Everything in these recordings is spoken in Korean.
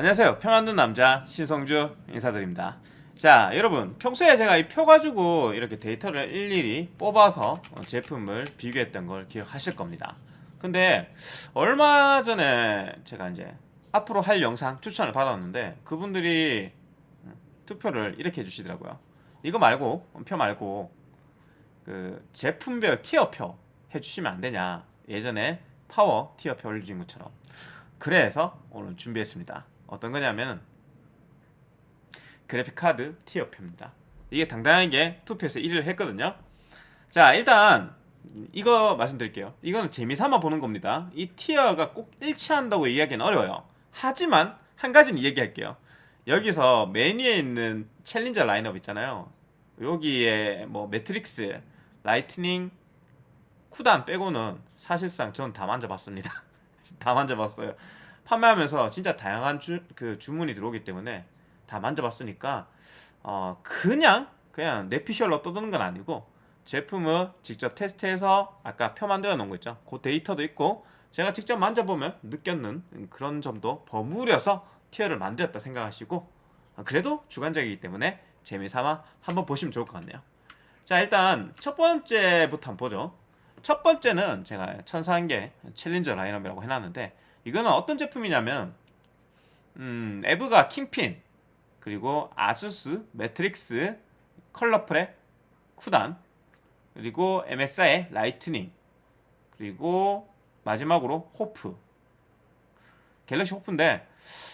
안녕하세요. 평안든 남자 신성주 인사드립니다. 자 여러분 평소에 제가 이 표 가지고 이렇게 데이터를 일일이 뽑아서 어, 제품을 비교했던 걸 기억하실 겁니다. 근데 얼마 전에 제가 이제 앞으로 할 영상 추천을 받았는데 그분들이 음, 투표를 이렇게 해주시더라고요. 이거 말고 표 말고 그 제품별 티어표 해주시면 안 되냐. 예전에 파워 tier표 올려준 것처럼. 그래서 오늘 준비했습니다 어떤 거냐면 그래픽카드 tier표입니다. 이게 당당하게 투표에서 1위를 했거든요. 자 일단 이거 말씀드릴게요. 이거는 재미삼아 보는 겁니다. 이 tier가 꼭 일치한다고 얘기하기는 어려워요. 하지만 한 가지는 얘기할게요. 여기서 맨 위에 있는 challenger 라인업 있잖아요. 여기에 뭐 매트릭스, 라이트닝, 쿠단 빼고는 사실상 전 다 만져봤습니다. 다 만져봤어요 판매하면서 진짜 다양한 주, 그 주문이 들어오기 때문에 다 만져봤으니까 어 그냥 그냥 내피셜로 떠드는 건 아니고 제품을 직접 테스트해서 아까 표 만들어 놓은 거 있죠? 그 데이터도 있고 제가 직접 만져보면 느꼈는 그런 점도 버무려서 tier를 만들었다 생각하시고 그래도 주관적이기 때문에 재미삼아 한번 보시면 좋을 것 같네요. 자 일단 첫 번째부터 한번 보죠. 첫 번째는 제가 천상계 챌린저 라인업이라고 해놨는데 이거는 어떤 제품이냐면 음, EVGA KINGPIN 그리고 ASUS, MATRIX, Colorful, 쿠단 그리고 MSI의 라이트닝 그리고 마지막으로 호프. 갤럭시 HOF인데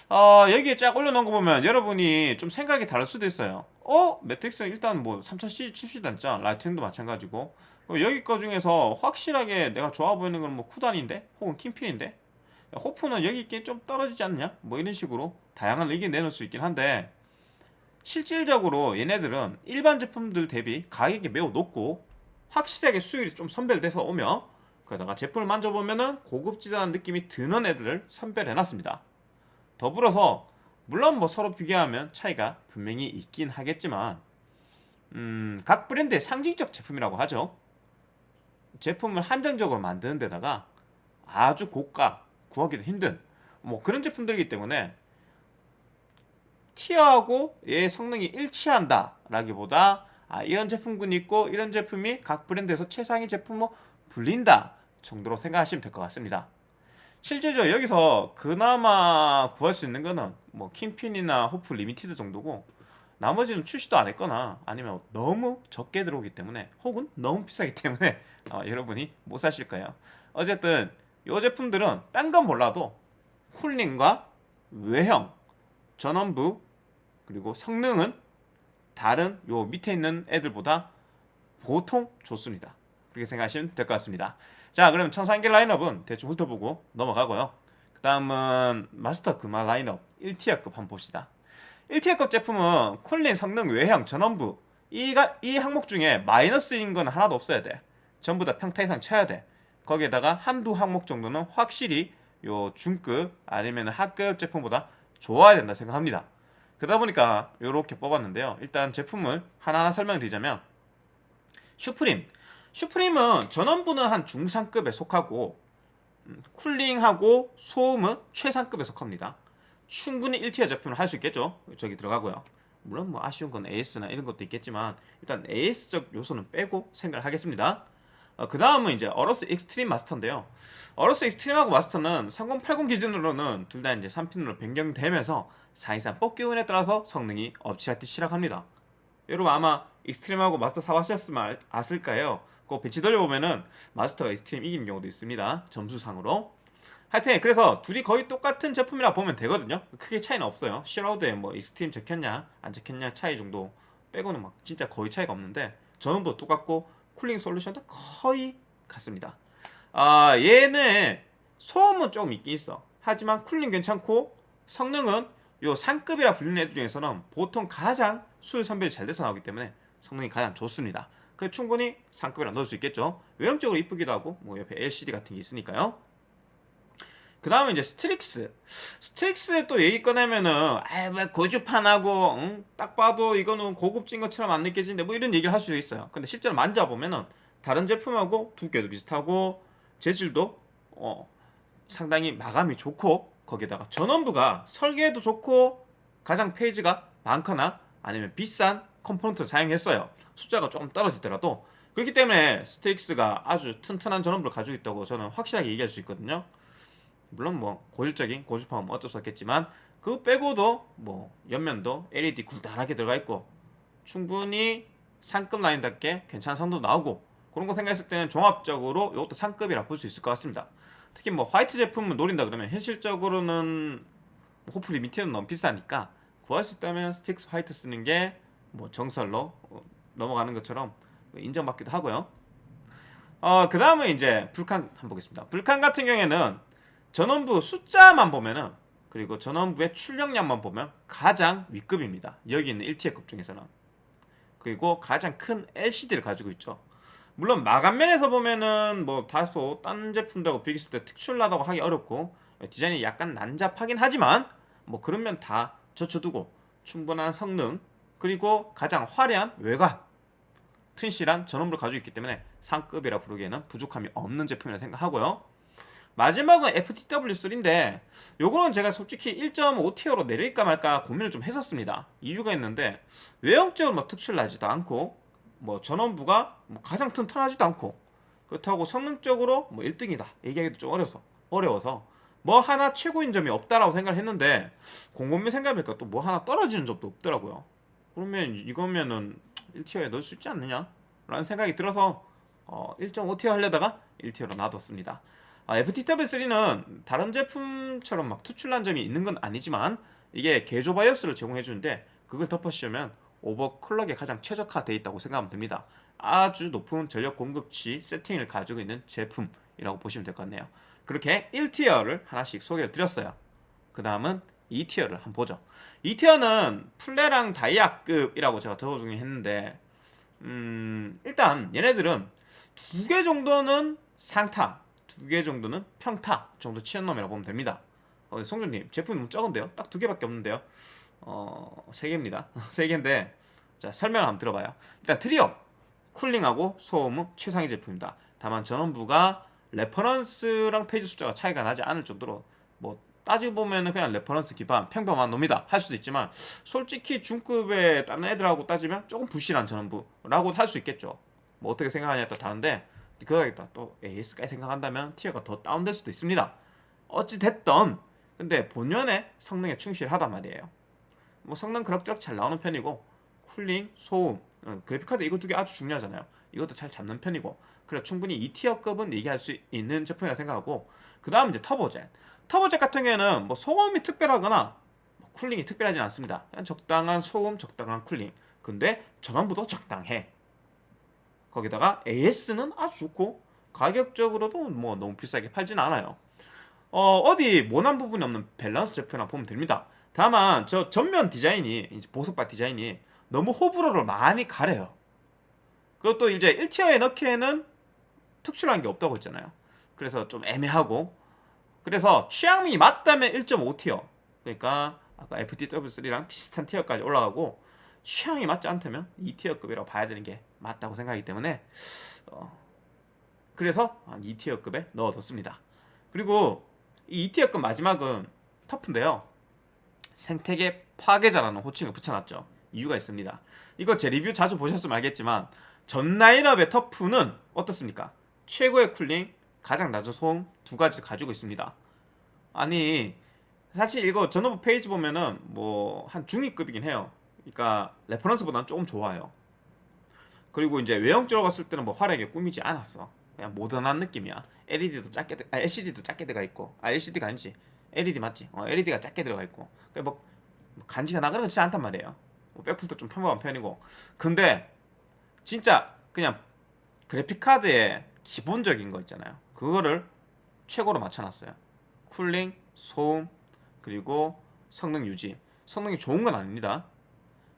어, 여기에 쫙 올려놓은 거 보면 여러분이 좀 생각이 다를 수도 있어요. 어? 매트릭스 일단 뭐 3000C 출시도 않죠 라이트닝도 마찬가지고. 여기 거 중에서 확실하게 내가 좋아 보이는 건 뭐 쿠단인데? 혹은 킹핀인데 호프는 여기 있긴 좀 떨어지지 않냐? 뭐 이런 식으로 다양한 의견 내놓을 수 있긴 한데 실질적으로 얘네들은 일반 제품들 대비 가격이 매우 높고 확실하게 수율이 좀 선별돼서 오며 그러다가 제품을 만져보면은 고급지다는 느낌이 드는 애들을 선별해놨습니다. 더불어서 물론 뭐 서로 비교하면 차이가 분명히 있긴 하겠지만 음, 각 브랜드의 상징적 제품이라고 하죠. 제품을 한정적으로 만드는 데다가 아주 고가 구하기도 힘든 뭐 그런 제품들이기 때문에 tier하고 얘의 성능이 일치한다 라기보다 아, 이런 제품군이 있고 이런 제품이 각 브랜드에서 최상위 제품으로 불린다 정도로 생각하시면 될 것 같습니다. 실제로 여기서 그나마 구할 수 있는 거는 뭐 KINGPIN이나 HOF 리미티드 정도고 나머지는 출시도 안 했거나 아니면 너무 적게 들어오기 때문에 혹은 너무 비싸기 때문에 어, 여러분이 못 사실 거예요. 어쨌든 이 제품들은 딴 건 몰라도 쿨링과 외형, 전원부 그리고 성능은 다른 요 밑에 있는 애들보다 보통 좋습니다. 그렇게 생각하시면 될 것 같습니다. 자 그럼 천상계 라인업은 대충 훑어보고 넘어가고요. 그 다음은 마스터 금화 라인업 1티어급 한번 봅시다. 1티어급 제품은 쿨링, 성능, 외형, 전원부 이가, 이 항목 중에 마이너스인 건 하나도 없어야 돼. 전부 다 평타 이상 쳐야 돼. 거기에다가 한두 항목 정도는 확실히 요 중급 아니면 하급 제품보다 좋아야 된다 생각합니다. 그러다 보니까 이렇게 뽑았는데요. 일단 제품을 하나하나 설명드리자면 슈프림. 슈프림은 전원부는 한 중상급에 속하고 음, 쿨링하고 소음은 최상급에 속합니다. 충분히 1tier 제품을 할 수 있겠죠? 저기 들어가고요. 물론 뭐 아쉬운 건 AS나 이런 것도 있겠지만 일단 AS적 요소는 빼고 생각을 하겠습니다 어, 그 다음은 이제 어러스 익스트림 마스터인데요. 어러스 익스트림하고 마스터는 3080 기준으로는 둘 다 이제 3팬으로 변경되면서 사실상 뽑기 운에 따라서 성능이 엎치락뒤치락합니다. 여러분 아마 익스트림하고 마스터 사봤셨으면 아실까요? 그 배치 돌려보면은 마스터가 익스트림 이기는 경우도 있습니다. 점수상으로. 하여튼 그래서 둘이 거의 똑같은 제품이라 보면 되거든요. 크게 차이는 없어요. shroud에 뭐 익스트림 적혔냐 안 적혔냐 차이 정도 빼고는 막 진짜 거의 차이가 없는데 전원도 똑같고 cooling solution도 거의 같습니다. 아 얘는 소음은 조금 있긴 있어. 하지만 cooling 괜찮고 성능은 요 상급이라 불리는 애들 중에서는 보통 가장 수율 선별이 잘 돼서 나오기 때문에 성능이 가장 좋습니다. 그 충분히 상급이라 넣을 수 있겠죠. 외형적으로 이쁘기도 하고 뭐 옆에 LCD 같은 게 있으니까요 그 다음에 이제 스트릭스 스트릭스에 또 얘기 꺼내면은 아왜 고주파 나고 응? 딱 봐도 이거는 고급진 것처럼 안 느껴지는데 뭐 이런 얘기를 할 수 있어요 근데 실제로 만져보면은 다른 제품하고 두께도 비슷하고 재질도 어, 상당히 마감이 좋고 거기다가 전원부가 설계도 좋고 가장 phase가 많거나 아니면 비싼 component를 사용했어요. 숫자가 조금 떨어지더라도 그렇기 때문에 스트릭스가 아주 튼튼한 전원부를 가지고 있다고 저는 확실하게 얘기할 수 있거든요. 물론 뭐 고질적인 고주파음은 어쩔 수 없겠지만 그 빼고도 뭐 옆면도 LED 굵다랗게 들어가 있고 충분히 상급 라인답게 괜찮은 성능도 나오고 그런 거 생각했을 때는 종합적으로 이것도 상급이라 볼 수 있을 것 같습니다. 특히 뭐 화이트 제품을 노린다 그러면 현실적으로는 뭐 호프리 밑에는 너무 비싸니까 구할 수 있다면 스트릭스 화이트 쓰는 게 뭐 정설로 어, 넘어가는 것처럼 인정받기도 하고요. 어, 그 다음은 이제 불칸 한번 보겠습니다. 불칸 같은 경우에는 전원부 숫자만 보면은 그리고 전원부의 출력량만 보면 가장 윗급입니다. 여기 있는 1T급 중에서는. 그리고 가장 큰 LCD를 가지고 있죠. 물론 마감면에서 보면은 뭐 다소 딴 제품들하고 비교했을 때 특출나다고 하기 어렵고 디자인이 약간 난잡하긴 하지만 뭐 그런 면 다 젖혀두고 충분한 성능 그리고 가장 화려한 외관 튼실한 전원부를 가지고 있기 때문에 상급이라 부르기에는 부족함이 없는 제품이라 생각하고요. 마지막은 FTW3인데 요거는 제가 솔직히 1.5T로 내릴까 말까 고민을 좀 했었습니다. 이유가 있는데 외형적으로 뭐 특출 나지도 않고 뭐 전원부가 뭐 가장 튼튼하지도 않고 그렇다고 성능적으로 뭐 1등이다 얘기하기도 좀 어려서 어려워서 뭐 하나 최고인 점이 없다라고 생각을 했는데 곰곰이 생각해보니까 또 뭐 하나 떨어지는 점도 없더라고요. 그러면 이거면은 1티어에 넣을 수 있지 않느냐? 라는 생각이 들어서 어, 1.5티어 하려다가 1티어로 놔뒀습니다. 아, FTW3는 다른 제품처럼 막 투출난 점이 있는 건 아니지만 이게 개조 바이오스를 제공해 주는데 그걸 덮어씌우면 오버클럭에 가장 최적화되어 있다고 생각하면 됩니다. 아주 높은 전력 공급치 세팅을 가지고 있는 제품이라고 보시면 될 것 같네요. 그렇게 1티어를 하나씩 소개를 드렸어요. 그 다음은 2티어를 한번 보죠. 2티어는 플레랑 다이아급이라고 제가 적어주긴 했는데 음, 일단 얘네들은 두 개 정도는 상타, 두 개 정도는 평타 정도 치는 놈이라고 보면 됩니다. 어, 송준님 제품이 너무 적은데요? 딱 두 개밖에 없는데요? 어, 세 개입니다. 세 개인데 자 설명을 한번 들어봐요. 일단 트리오 쿨링하고 소음은 최상위 제품입니다. 다만 전원부가 레퍼런스랑 phase 숫자가 차이가 나지 않을 정도로 뭐 따지고 보면은 그냥 레퍼런스 기반 평범한 놈이다 할 수도 있지만 솔직히 중급의 다른 애들하고 따지면 조금 부실한 전원부라고 할 수 있겠죠. 뭐 어떻게 생각하냐에 따라 다른데 거기다 또 AS까지 생각한다면 tier가 더 다운될 수도 있습니다. 어찌 됐던 근데 본연의 성능에 충실하단 말이에요. 뭐 성능 그럭저럭 잘 나오는 편이고 cooling, 소음, 어, 그래픽카드 이거 두 개 아주 중요하잖아요. 이것도 잘 잡는 편이고 그래 충분히 2tier급은 얘기할 수 있는 제품이라 생각하고 그 다음 이제 터보젯 터보젯 같은 경우에는 뭐 소음이 특별하거나 뭐 cooling이 특별하진 않습니다. 적당한 소음, 적당한 cooling. 근데 전원부도 적당해. 거기다가 AS는 아주 좋고 가격적으로도 뭐 너무 비싸게 팔진 않아요. 어, 어디 모난 부분이 없는 밸런스 제품이라 보면 됩니다. 다만 저 전면 디자인이 이제 보석바 디자인이 너무 호불호를 많이 가려요. 그것도 이제 1티어에 넣기에는 특출한 게 없다고 했잖아요. 그래서 좀 애매하고 그래서 취향이 맞다면 1.5티어 그러니까 아까 FTW3랑 비슷한 티어까지 올라가고 취향이 맞지 않다면 2티어급이라고 봐야 되는 게 맞다고 생각하기 때문에 어, 그래서 2티어급에 넣어뒀습니다. 그리고 이 2티어급 마지막은 TUF인데요. 생태계 파괴자라는 호칭을 붙여놨죠. 이유가 있습니다. 이거 제 리뷰 자주 보셨으면 알겠지만 전 라인업의 TUF는 어떻습니까? 최고의 cooling, 가장 낮은 소음 두 가지를 가지고 있습니다. 아니 사실 이거 전원부 phase 보면은 뭐 한 중위급이긴 해요. 그러니까 레퍼런스보다는 조금 좋아요. 그리고 이제 외형적으로 봤을 때는 뭐 화려하게 꾸미지 않았어. 그냥 모던한 느낌이야. LED도 작게, 아, LCD도 작게 들어가 있고, 아 LCD가 아니지, LED 맞지? 어, LED가 작게 들어가 있고, 그러니까 뭐, 뭐 간지가 나가는 것지 않단 말이에요. 뭐 백플도 좀 평범한 편이고, 근데 진짜 그냥 그래픽 카드에 기본적인 거 있잖아요. 그거를 최고로 맞춰놨어요. 쿨링, 소음, 그리고 성능 유지. 성능이 좋은 건 아닙니다.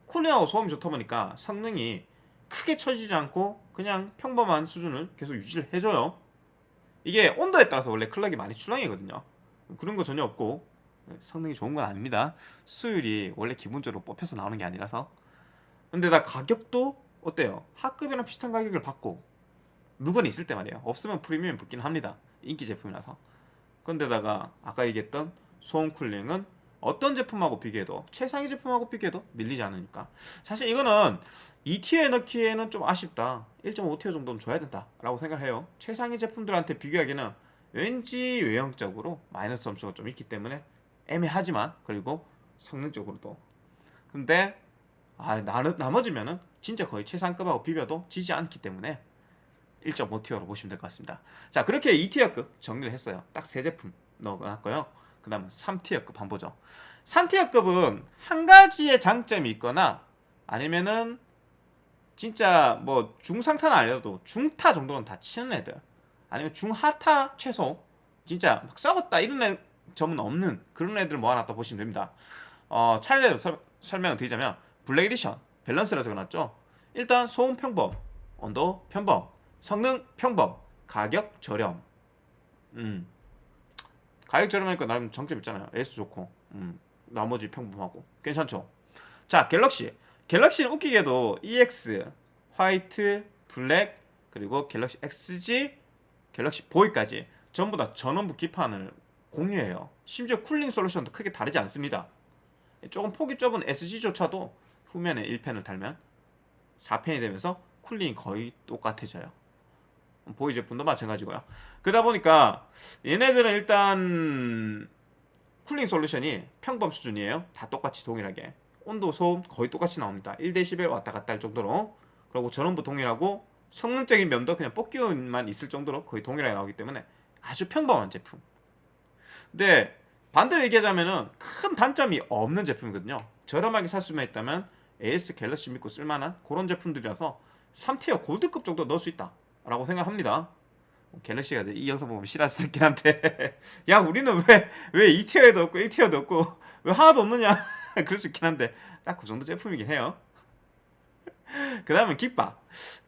쿨링하고 소음이 좋다 보니까 성능이 크게 처지지 않고 그냥 평범한 수준을 계속 유지를 해줘요. 이게 온도에 따라서 원래 클럭이 많이 출렁이거든요. 그런 거 전혀 없고 성능이 좋은 건 아닙니다. 수율이 원래 기본적으로 뽑혀서 나오는 게 아니라서. 근데 나 가격도 어때요? 하급이랑 비슷한 가격을 받고 물건이 있을 때 말이에요. 없으면 프리미엄 붙긴 합니다. 인기 제품이라서. 근데다가 아까 얘기했던 소음 쿨링은 어떤 제품하고 비교해도 최상위 제품하고 비교해도 밀리지 않으니까. 사실 이거는 2티어에 넣기에는 좀 아쉽다. 1.5티어 정도는 줘야 된다 라고 생각해요. 최상위 제품들한테 비교하기는 왠지 외형적으로 마이너스 점수가 좀 있기 때문에 애매하지만 그리고 성능적으로도. 근데 아, 나, 나머지면은 진짜 거의 최상급하고 비벼도 지지 않기 때문에 1.5티어로 보시면 될 것 같습니다. 자 그렇게 2티어급 정리를 했어요. 딱 세 제품 넣어놨고요 그 다음 3티어급 한번 보죠. 3tier급은 한 가지의 장점이 있거나 아니면은 진짜 뭐 중상타는 아니어도 중타 정도는 다 치는 애들 아니면 중하타 최소 진짜 막 썩었다 이런 점은 없는 그런 애들 모아놨다 보시면 됩니다. 어, 차례대로 설, 설명을 드리자면 블랙 에디션 밸런스라 적어놨죠. 일단 소음 평범 온도 평범 성능 평범 가격 저렴. 음 가격 저렴하니까 나름 장점 있잖아요. AS 좋고. 음 나머지 평범하고. 괜찮죠? 자 갤럭시. 갤럭시는 웃기게도 EX 화이트 블랙 그리고 갤럭시 SG 갤럭시 보이까지 전부 다 전원부 기판을 공유해요. 심지어 cooling solution도 크게 다르지 않습니다. 조금 폭이 좁은 SG조차도 후면에 1팬을 달면 4팬이 되면서 cooling이 거의 똑같아져요 보이 제품도 마찬가지고요. 그러다 보니까 얘네들은 일단 쿨링 솔루션이 평범 수준이에요. 다 똑같이 동일하게. 온도 소음 거의 똑같이 나옵니다. 1대10에 왔다 갔다 할 정도로. 그리고 전원부 동일하고 성능적인 면도 그냥 뽑기만 있을 정도로 거의 동일하게 나오기 때문에 아주 평범한 제품. 근데 반대로 얘기하자면 큰 단점이 없는 제품이거든요. 저렴하게 살 수만 있다면 AS 갤럭시 믿고 쓸만한 그런 제품들이라서 3티어 골드급 정도 넣을 수 있다 라고 생각합니다. 갤럭시가 이 영상 보면 수도 있긴 한데. 야 우리는 왜 왜 2티어에도 없고 1티어도 없고 왜 하나도 없느냐? 그럴 수 있긴 한데. 딱 그 정도 제품이긴 해요. 그 다음에 깃바.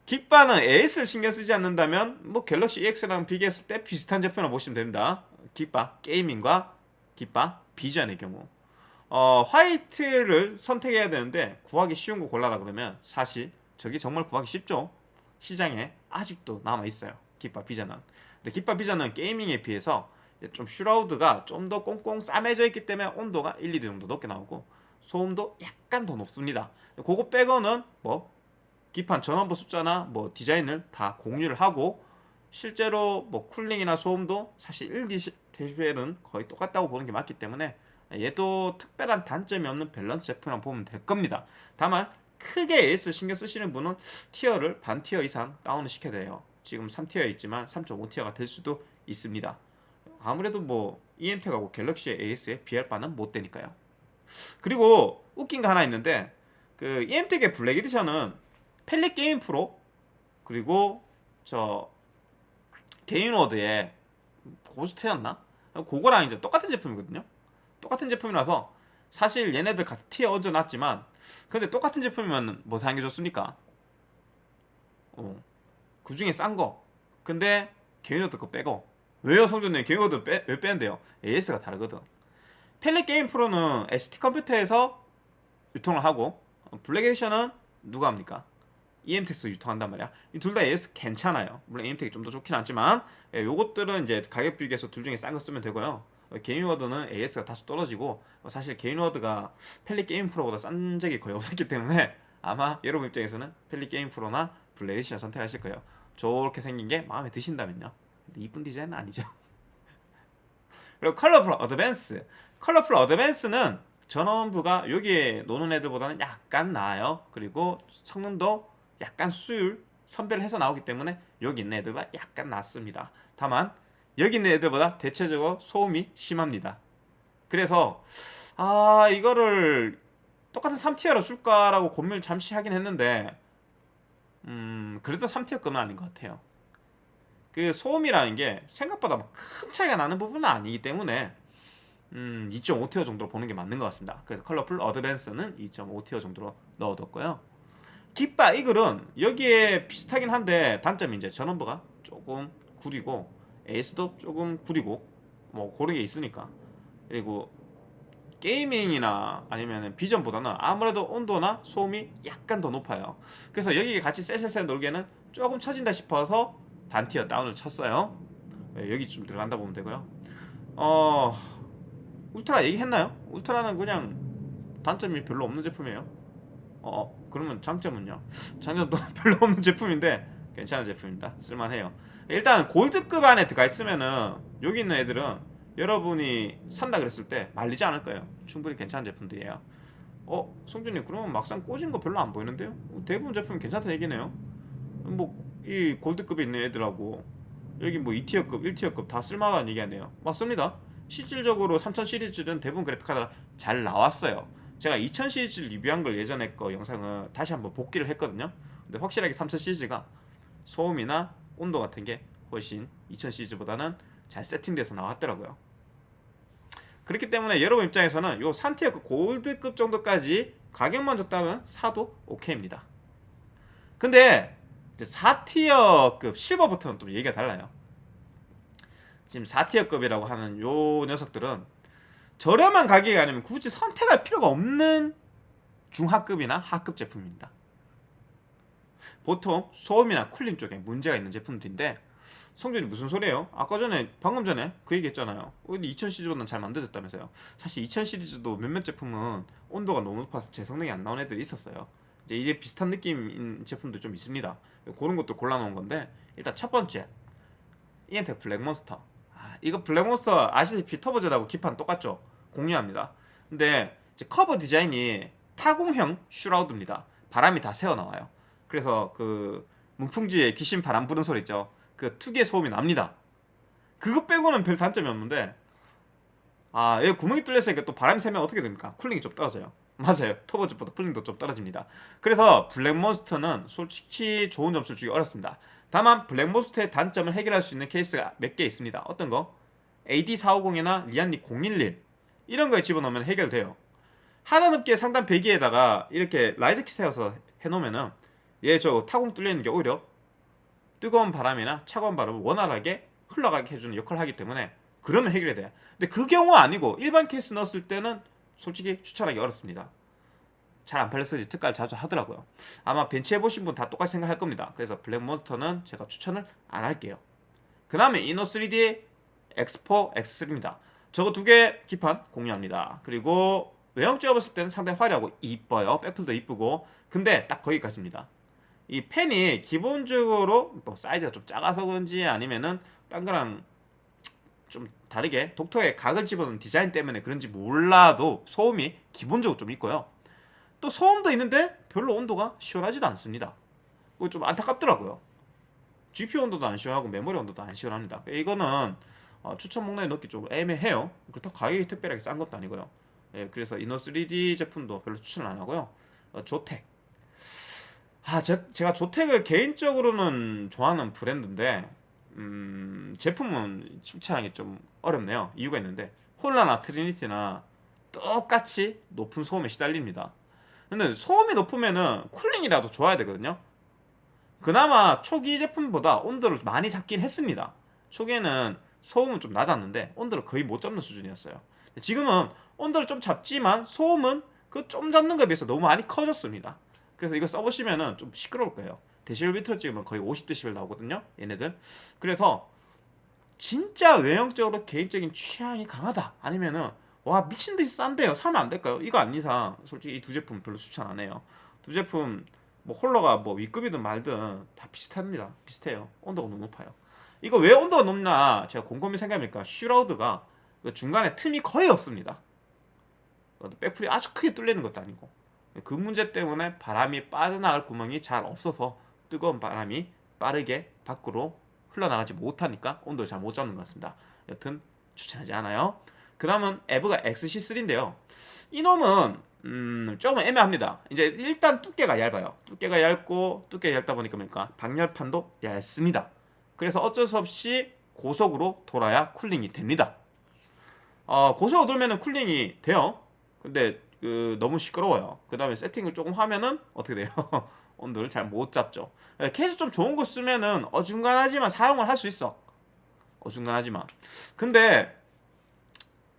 깃바는 AS를 신경 쓰지 않는다면 뭐 갤럭시 EX랑 비교했을 때 비슷한 제품을 보시면 됩니다. 깃바 게이밍과 깃바 비전의 경우. 어, 화이트를 선택해야 되는데 구하기 쉬운 거 골라라 그러면 사실 저게 정말 구하기 쉽죠 시장에 아직도 남아있어요. 깃바 비전은 근데 깃바 비전은 게이밍에 비해서 좀 shroud가 좀 더 꽁꽁 싸매져 있기 때문에 온도가 1, 2도 정도 높게 나오고 소음도 약간 더 높습니다. 그거 빼고는 뭐 기판 전원부 숫자나 뭐 디자인을 다 공유를 하고 실제로 뭐 cooling이나 소음도 사실 1dB는 거의 똑같다고 보는 게 맞기 때문에 얘도 특별한 단점이 없는 밸런스 제품이라고 보면 될 겁니다. 다만 크게 AS 신경 쓰시는 분은 tier를 반 tier 이상 다운을 시켜야 돼요. 지금 3tier에 있지만 3.5tier가 될 수도 있습니다. 아무래도 뭐 이엠텍하고 갤럭시의 AS에 비할 바는 못 되니까요. 그리고 웃긴 거 하나 있는데 그 이엠텍의 블랙 에디션은 팰릿 게이밍 프로 그리고 저 게인워드의 고스트였나? 그거랑 이제 똑같은 제품이거든요. 똑같은 제품이라서 사실 얘네들 같은 tier 얹어놨지만 근데 똑같은 제품이면 뭐 좋습니까? 어. 그 중에 싼 거 근데 게인워드 거 빼고 왜요 성준님 게인워드 빼, 왜 빼는데요? AS가 다르거든 팰릿 게이밍 프로는 ST 컴퓨터에서 유통을 하고 블랙 에디션은 누가 합니까? 이엠텍에서 유통한단 말이야 이 둘 다 AS 괜찮아요 물론 이엠텍이 좀 더 좋긴 하지만 예, 요것들은 이제 가격 비교해서 둘 중에 싼 거 쓰면 되고요 게인워드는 AS가 다소 떨어지고 사실 게인워드가 팰릿 게이밍 프로보다 싼 적이 거의 없었기 때문에 아마 여러분 입장에서는 팰릿 게이밍 프로나 에디션 선택하실 거예요. 저렇게 생긴 게 마음에 드신다면요. 이쁜 디자인은 아니죠. 그리고 컬러풀 어드밴스. 컬러풀 어드밴스는 전원부가 여기에 노는 애들보다는 약간 나아요. 그리고 성능도 약간 수율 선별을 해서 나오기 때문에 여기 있는 애들과 약간 낫습니다. 다만 여기 있는 애들보다 대체적으로 소음이 심합니다. 그래서 아 이거를 똑같은 3tier로 줄까라고 고민을 잠시 하긴 했는데 음 그래도 3tier급은 아닌 것 같아요. 그 소음이라는 게 생각보다 큰 차이가 나는 부분은 아니기 때문에 음 2.5tier 정도로 보는 게 맞는 것 같습니다. 그래서 컬러풀 어드밴스는 2.5tier 정도로 넣어뒀고요. 깃바 이글은 여기에 비슷하긴 한데 단점이 이제 전원부가 조금 구리고 에이스도 조금 구리고 뭐 그런 게 있으니까 그리고 게이밍이나 아니면 비전보다는 아무래도 온도나 소음이 약간 더 높아요 그래서 여기 같이 쎄쎄쎄 놀기에는 조금 처진다 싶어서 반티어 다운을 쳤어요 네, 여기 좀 들어간다 보면 되고요 어 울트라 얘기했나요? 울트라는 그냥 단점이 별로 없는 제품이에요. 어, 그러면 장점은요? 장점도 별로 없는 제품인데 괜찮은 제품입니다. 쓸만해요. 일단 골드급 안에 들어가 있으면은 여기 있는 애들은 여러분이 산다 그랬을 때 말리지 않을 거예요. 충분히 괜찮은 제품들이에요. 어, 성준님 그러면 막상 꽂은 거 별로 안 보이는데요? 대부분 제품이 괜찮다 얘기네요. 뭐 이 골드급에 있는 애들하고 여기 뭐 2티어급, 1티어급 다 쓸만한 얘기하네요. 맞습니다. 실질적으로 3000 시리즈는 대부분 그래픽카드가 잘 나왔어요. 제가 2000 시리즈 리뷰한 걸 예전에 거 영상을 다시 한번 복기를 했거든요. 근데 확실하게 3000 시리즈가 소음이나 온도 같은 게 훨씬 2000 시리즈보다는 잘 세팅돼서 나왔더라고요. 그렇기 때문에 여러분 입장에서는 요 3티어급 골드급 정도까지 가격만 줬다면 사도 오케이입니다. 근데 4티어급 실버부터는 또 얘기가 달라요. 지금 4티어급이라고 하는 요 녀석들은 저렴한 가격이 아니면 굳이 선택할 필요가 없는 중하급이나 하급 제품입니다. 보통 소음이나 쿨링 쪽에 문제가 있는 제품들인데 성준이 무슨 소리예요? 아까 전에 방금 전에 그 얘기했잖아요. 2000 시리즈보다는 잘 만들어졌다면서요. 사실 2000 시리즈도 몇몇 제품은 온도가 너무 높아서 제 성능이 안 나온 애들이 있었어요. 이제 이게 비슷한 느낌인 제품도 좀 있습니다. 그런 것도 골라놓은 건데 일단 첫 번째 이엠텍 블랙몬스터. 아, 이거 블랙몬스터 아시다시피 터보젯하고 기판 똑같죠? 공유합니다. 근데 이제 커버 디자인이 타공형 shroud입니다. 바람이 다 새어 나와요. 그래서 그 문풍지에 귀신 바람 부는 소리 있죠. 그 특유의 소음이 납니다. 그거 빼고는 별 단점이 없는데 아, 여기 구멍이 뚫렸으니까 또 바람이 새면 어떻게 됩니까? cooling이 좀 떨어져요. 맞아요. 터보젯보다 cooling도 좀 떨어집니다. 그래서 블랙몬스터는 솔직히 좋은 점수를 주기 어렵습니다. 다만 블랙몬스터의 단점을 해결할 수 있는 케이스가 몇 개 있습니다. 어떤 거? AD450이나 리안리 011 이런 거에 집어넣으면 해결돼요. 하나 넘게 상단 배기에다가 이렇게 riser kit 세워서 해놓으면은 얘 저 타공 뚫려있는 게 오히려 뜨거운 바람이나 차가운 바람을 원활하게 흘러가게 해주는 역할을 하기 때문에 그러면 해결이 돼요. 근데 그 경우 아니고 일반 케이스 넣었을 때는 솔직히 추천하기 어렵습니다. 잘 안 팔려서 특가를 자주 하더라고요. 아마 벤치 해보신 분 다 똑같이 생각할 겁니다. 그래서 블랙몬스터는 제가 추천을 안 할게요. 그 다음에 이노 3D X4, X3입니다. 저거 두 개 기판 공유합니다. 그리고 외형 찍어봤을 때는 상당히 화려하고 이뻐요. 백플도 이쁘고 근데 딱 거기까지입니다. 이 펜이 기본적으로 뭐 사이즈가 좀 작아서 그런지 아니면은 딴 거랑 좀 다르게 독특하게 각을 집어넣은 디자인 때문에 그런지 몰라도 소음이 기본적으로 좀 있고요. 또 소음도 있는데 별로 온도가 시원하지도 않습니다. 좀 안타깝더라고요. GPU 온도도 안 시원하고 메모리 온도도 안 시원합니다. 이거는 어, 추천 목록에 넣기 좀 애매해요. 그렇다고 가격이 특별하게 싼 것도 아니고요. 예, 그래서 이노 3D 제품도 별로 추천을 안 하고요. 어, 조텍 아, 제, 제가 조텍을 개인적으로는 좋아하는 브랜드인데 음, 제품은 추천하기 좀 어렵네요. 이유가 있는데 홀라나 트리니티나 똑같이 높은 소음에 시달립니다. 근데 소음이 높으면은 쿨링이라도 좋아야 되거든요. 그나마 초기 제품보다 온도를 많이 잡긴 했습니다. 초기에는 소음은 좀 낮았는데 온도를 거의 못 잡는 수준이었어요. 지금은 온도를 좀 잡지만 소음은 그 좀 잡는 것에 비해서 너무 많이 커졌습니다. 그래서 이거 써보시면은 좀 시끄러울 거예요. 데시벨비트로 찍으면 거의 50데시벨 나오거든요. 얘네들. 그래서 진짜 외형적으로 개인적인 취향이 강하다. 아니면은 와 미친 듯이 싼데요. 사면 안 될까요? 이거 아닌 이상 솔직히 이 두 제품 별로 추천 안 해요. 두 제품 뭐 홀러가 뭐 윗급이든 말든 다 비슷합니다. 비슷해요. 온도가 너무 높아요. 이거 왜 온도가 높나 제가 곰곰이 생각해보니까 슈라우드가 그 중간에 틈이 거의 없습니다. 백풀이 아주 크게 뚫리는 것도 아니고 그 문제 때문에 바람이 빠져나갈 구멍이 잘 없어서 뜨거운 바람이 빠르게 밖으로 흘러나가지 못하니까 온도를 잘 못 잡는 것 같습니다. 여튼 추천하지 않아요. 그 다음은 에브가 XC3인데요. 이놈은 음, 조금 애매합니다. 이제 일단 두께가 얇아요. 두께가 얇고 두께가 얇다 보니까 뭡니까? 방열판도 얇습니다. 그래서 어쩔 수 없이 고속으로 돌아야 쿨링이 됩니다. 어, 고속으로 돌면 cooling이 돼요. 근데 그 너무 시끄러워요. 그 다음에 세팅을 조금 하면은 어떻게 돼요? 온도를 잘 못 잡죠. 케이스 좀 좋은 거 쓰면은 어중간하지만 사용을 할 수 있어. 어중간하지만. 근데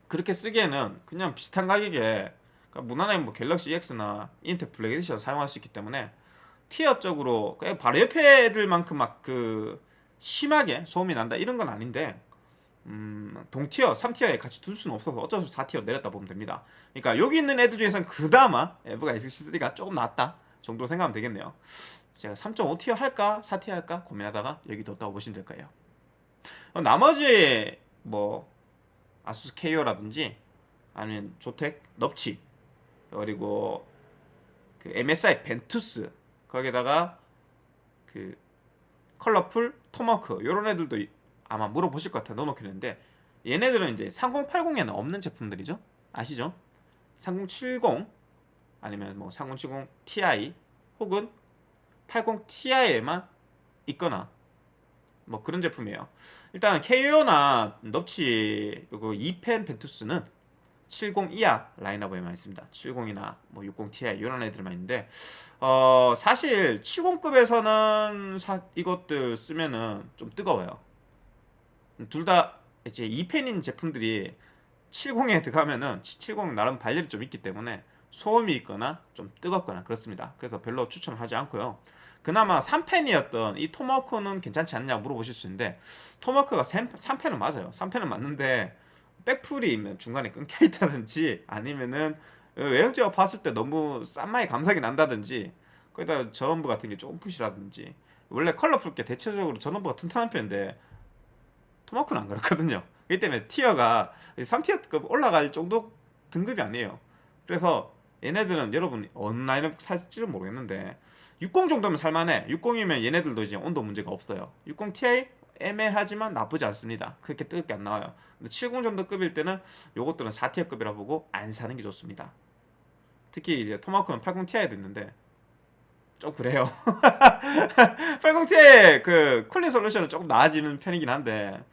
그렇게 쓰기에는 그냥 비슷한 가격에 그러니까 무난하게 뭐 갤럭시 EX나 인텔 블랙 에디션 사용할 수 있기 때문에 tier적으로 바로 옆에 애들만큼 막 그 심하게 소음이 난다 이런 건 아닌데 음, 동티어, 3티어에 같이 둘 수는 없어서 어쩔 수 없이 4tier 내렸다 보면 됩니다. 그러니까 여기 있는 애들 중에서는 그나마 에브가 SC3가 조금 낫다 정도 생각하면 되겠네요. 제가 3.5tier 할까 4tier 할까 고민하다가 여기 뒀다고 보시면 될 거예요. 어, 나머지 뭐 아수스 KO라든지 아니면 조텍 넙치 그리고 그 MSI 벤투스 거기다가 그 컬러풀 토마크 요런 애들도 이- 아마 물어보실 것 같아 넣어놓겠는데. 얘네들은 이제 3080에는 없는 제품들이죠. 아시죠? 3070 아니면 뭐 3070 Ti 혹은 80 Ti에만 있거나 뭐 그런 제품이에요. 일단 KO나 넙치 요거 2펜 벤투스는 70 이하 라인업에만 있습니다. 70이나 뭐 60 Ti 이런 애들만 있는데 어 사실 70급에서는 사, 이것들 쓰면은 좀 뜨거워요 둘 다 이제 2펜인 제품들이 70에 들어가면은 70 나름 발열이 좀 있기 때문에 소음이 있거나 좀 뜨겁거나 그렇습니다. 그래서 별로 추천을 하지 않고요. 그나마 3펜이었던 이 토마호크는 괜찮지 않냐 물어보실 수 있는데 토마호크가 3펜은 맞아요. 3펜은 맞는데 백풀이 중간에 끊겨 있다든지 아니면은 외형적으로 봤을 때 너무 싼마이 감각이 난다든지 거기다 전원부 같은 게 조금 부실하다든지 원래 컬러풀 게 대체적으로 전원부가 튼튼한 편인데 토마호크는 안 그렇거든요. 그렇기 때문에 tier가 3tier급 올라갈 정도 등급이 아니에요. 그래서 얘네들은 여러분 어느 라인업 살지는 모르겠는데 60 정도면 살만해. 60이면 얘네들도 이제 온도 문제가 없어요. 60 Ti 애매하지만 나쁘지 않습니다. 그렇게 뜨겁게 안 나와요. 근데 70 정도 급일 때는 요것들은 4tier급이라 보고 안 사는 게 좋습니다. 특히 이제 토마호크는 80 Ti에도 있는데 좀 그래요. 80 Ti의 그 cooling solution은 조금 나아지는 편이긴 한데 음,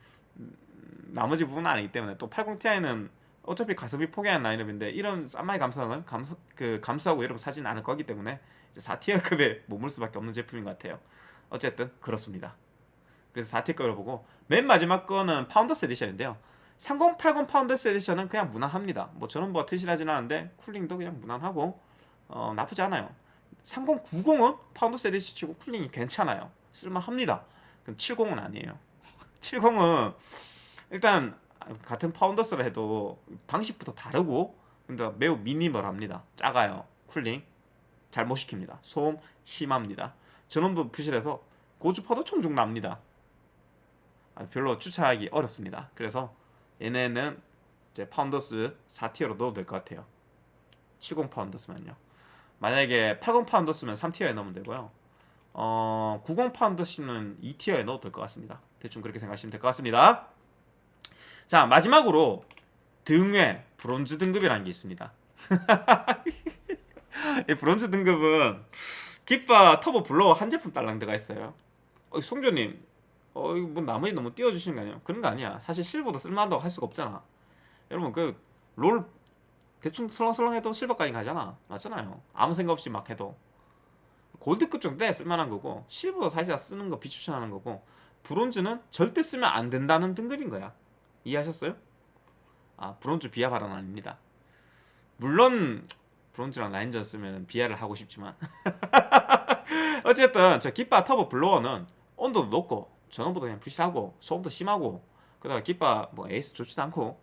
나머지 부분은 아니기 때문에 또 80 Ti는 어차피 가성비 포기하는 라인업인데 이런 싼마이 감성을 감수, 그 감수하고 여러분 사진 않을 거기 때문에 4tier급에 머물 수밖에 없는 제품인 것 같아요. 어쨌든 그렇습니다. 그래서 4tier급을 보고 맨 마지막 거는 파운더스 에디션인데요. 3080 파운더스 에디션은 그냥 무난합니다. 뭐 저는 뭐 튼실하진 않은데 cooling도 그냥 무난하고 어, 나쁘지 않아요. 3090은 파운더스 에디션 치고 cooling이 괜찮아요. 쓸만합니다. 그럼 70은 아니에요. 70은 일단 같은 파운더스라 해도 방식부터 다르고 근데 매우 minimal합니다. 작아요. cooling 잘 못 시킵니다. 소음 심합니다. 전원부 부실해서 고주파도 총종 납니다. 아, 별로 추천하기 어렵습니다. 그래서 얘네는 이제 Founders 4 tier로 넣어도 될 것 같아요. 70 Founders면요. 만약에 80 Founders면 3 tier에 넣으면 되고요. 어, 90 Founders는 2 tier에 넣어도 될 것 같습니다. 대충 그렇게 생각하시면 될 것 같습니다. 자 마지막으로 등외 브론즈 등급이라는 게 있습니다. 이 브론즈 등급은 기파 터보 블로워 한 제품 딸랑 들어가 있어요. 어, 송조님, 어, 이거 뭐 나머지 너무 띄워주시는 거 아니에요? 그런 거 아니야. 사실 실버도 쓸만하다고 할 수가 없잖아. 여러분 그 롤 대충 설렁설렁 해도 실버까지 가잖아. 맞잖아요. 아무 생각 없이 막 해도 골드급 정도 돼 쓸만한 거고 실버도 사실 쓰는 거 비추천하는 거고 브론즈는 절대 쓰면 안 된다는 등급인 거야. 이해하셨어요? 아 브론즈 비하 발언 아닙니다. 물론 브론즈랑 라인전 쓰면 비하를 하고 싶지만. 어쨌든 저 기파 터보 blower는 온도도 높고 전원부도 그냥 부실하고 소음도 심하고 그다가 기파 뭐 AS 좋지도 않고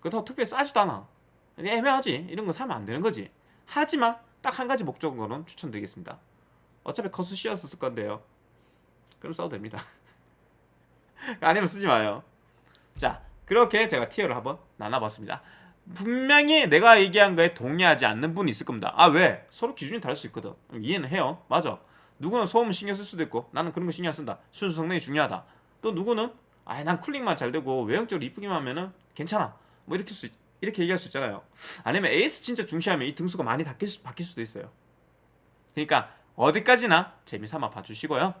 그렇다고 특별히 싸지도 않아. 애매하지. 이런 거 사면 안 되는 거지. 하지만 딱 한 가지 목적으로는 추천드리겠습니다. 어차피 커수 쓸 건데요. 그럼 써도 됩니다. 아니면 쓰지 마요 자 그렇게 제가 티어를 한번 나눠봤습니다. 분명히 내가 얘기한 거에 동의하지 않는 분이 있을 겁니다. 아 왜? 서로 기준이 다를 수 있거든. 이해는 해요. 맞아. 누구는 소음 신경 쓸 수도 있고 나는 그런 거 신경 안 쓴다. 순수 성능이 중요하다. 또 누구는 아난 쿨링만 잘 되고 외형적으로 이쁘기만 하면은 괜찮아. 뭐 이렇게 수, 이렇게 얘기할 수 있잖아요. 아니면 에이스 진짜 중시하면 이 등수가 많이 바뀔, 수, 바뀔 수도 있어요. 그러니까 어디까지나 재미삼아 봐주시고요.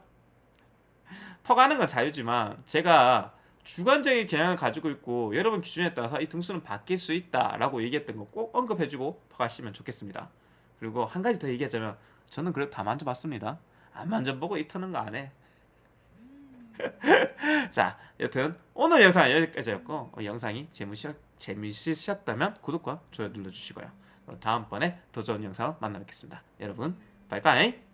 퍼가는 건 자유지만 제가 주관적인 경향을 가지고 있고 여러분 기준에 따라서 이 등수는 바뀔 수 있다라고 얘기했던 거 꼭 언급해주고 퍼가시면 좋겠습니다. 그리고 한 가지 더 얘기하자면 저는 그래도 다 만져봤습니다. 안 만져보고 이 터는 거 안 해. 자, 여튼 오늘 영상 은 여기까지였고 어, 영상이 재미있, 재미있으셨다면 구독과 좋아요 눌러주시고요. 다음번에 더 좋은 영상 만나 뵙겠습니다. 여러분 바이바이